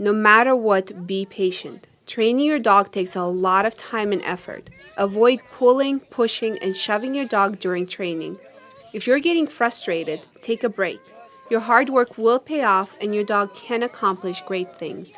No matter what, be patient. Training your dog takes a lot of time and effort. Avoid pulling, pushing, and shoving your dog during training. If you're getting frustrated, take a break. Your hard work will pay off and your dog can accomplish great things.